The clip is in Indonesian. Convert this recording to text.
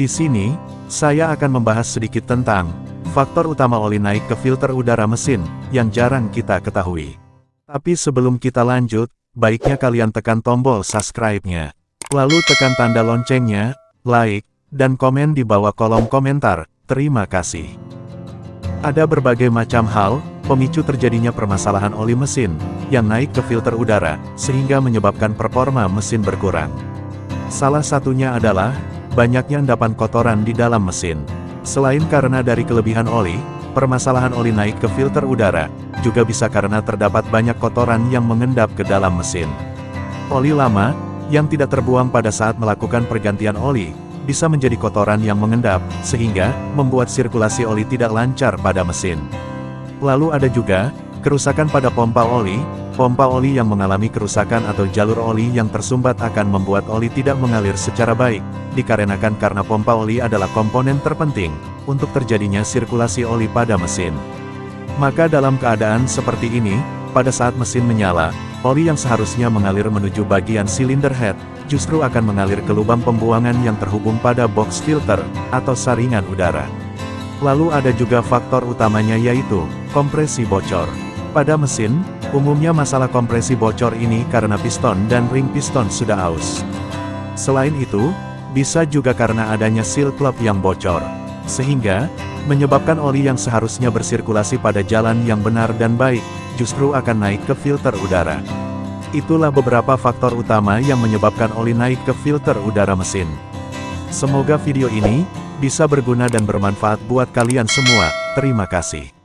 Di sini, saya akan membahas sedikit tentang faktor utama oli naik ke filter udara mesin yang jarang kita ketahui. Tapi sebelum kita lanjut, baiknya kalian tekan tombol subscribe-nya. Lalu tekan tanda loncengnya, like, dan komen di bawah kolom komentar. Terima kasih. Ada berbagai macam hal, pemicu terjadinya permasalahan oli mesin, yang naik ke filter udara, sehingga menyebabkan performa mesin berkurang. Salah satunya adalah, banyaknya endapan kotoran di dalam mesin. Selain karena dari kelebihan oli, permasalahan oli naik ke filter udara, juga bisa karena terdapat banyak kotoran yang mengendap ke dalam mesin. Oli lama, yang tidak terbuang pada saat melakukan pergantian oli, bisa menjadi kotoran yang mengendap, sehingga, membuat sirkulasi oli tidak lancar pada mesin. Lalu ada juga, kerusakan pada pompa oli, pompa oli yang mengalami kerusakan atau jalur oli yang tersumbat akan membuat oli tidak mengalir secara baik, dikarenakan karena pompa oli adalah komponen terpenting, untuk terjadinya sirkulasi oli pada mesin. Maka dalam keadaan seperti ini, pada saat mesin menyala, oli yang seharusnya mengalir menuju bagian silinder head, justru akan mengalir ke lubang pembuangan yang terhubung pada box filter, atau saringan udara. Lalu ada juga faktor utamanya yaitu, kompresi bocor. Pada mesin, umumnya masalah kompresi bocor ini karena piston dan ring piston sudah aus. Selain itu, bisa juga karena adanya seal klep yang bocor. Sehingga, menyebabkan oli yang seharusnya bersirkulasi pada jalan yang benar dan baik, justru akan naik ke filter udara. Itulah beberapa faktor utama yang menyebabkan oli naik ke filter udara mesin. Semoga video ini, bisa berguna dan bermanfaat buat kalian semua. Terima kasih.